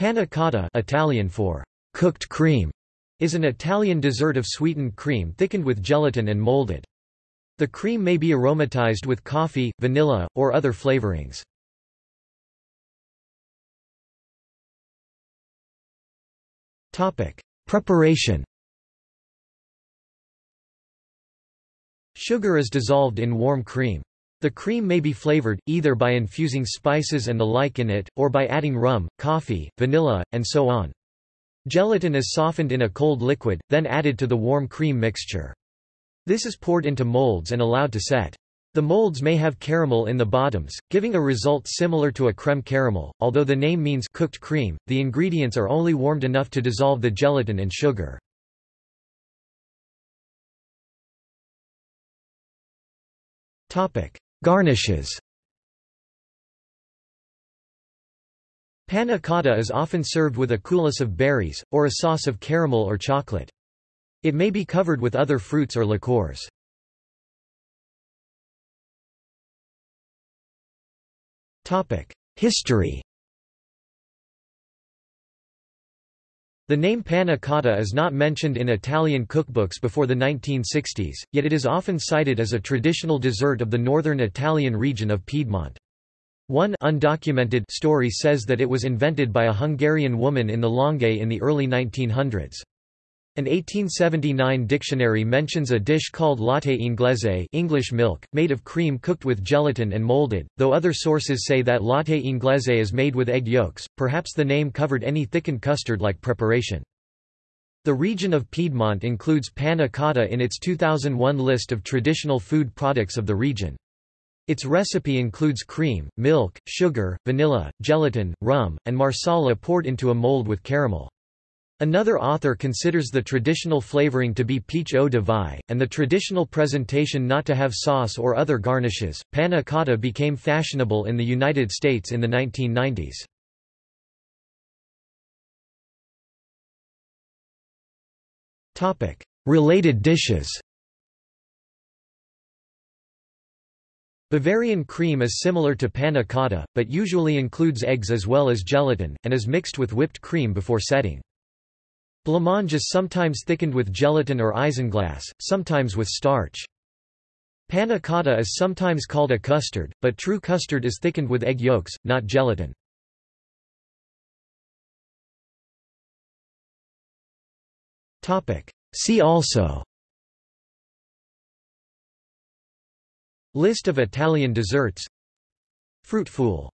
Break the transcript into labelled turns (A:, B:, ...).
A: Panna cotta Italian for cooked cream is an Italian dessert of sweetened cream thickened with gelatin and molded. The cream may be aromatized with coffee, vanilla, or other flavorings. Preparation Sugar is dissolved in warm cream. The cream may be flavored, either by infusing spices and the like in it, or by adding rum, coffee, vanilla, and so on. Gelatin is softened in a cold liquid, then added to the warm cream mixture. This is poured into molds and allowed to set. The molds may have caramel in the bottoms, giving a result similar to a creme caramel. Although the name means cooked cream, the ingredients are only warmed enough to dissolve the gelatin and sugar. Topic: Garnishes Panna cotta is often served with a coulis of berries, or a sauce of caramel or chocolate. It may be covered with other fruits or liqueurs. History The name panna cotta is not mentioned in Italian cookbooks before the 1960s, yet it is often cited as a traditional dessert of the northern Italian region of Piedmont. One undocumented story says that it was invented by a Hungarian woman in the Langhe in the early 1900s. An 1879 dictionary mentions a dish called latte inglese English milk, made of cream cooked with gelatin and molded, though other sources say that latte inglese is made with egg yolks, perhaps the name covered any thickened custard-like preparation. The region of Piedmont includes panna cotta in its 2001 list of traditional food products of the region. Its recipe includes cream, milk, sugar, vanilla, gelatin, rum, and marsala poured into a mold with caramel. Another author considers the traditional flavoring to be peach eau de vie, and the traditional presentation not to have sauce or other garnishes. Panna cotta became fashionable in the United States in the 1990s. Topic: Related dishes. Bavarian cream is similar to panna cotta, but usually includes eggs as well as gelatin, and is mixed with whipped cream before setting. Blancmange is sometimes thickened with gelatin or isinglass, sometimes with starch. Panna cotta is sometimes called a custard, but true custard is thickened with egg yolks, not gelatin. See also List of Italian desserts Fruit fool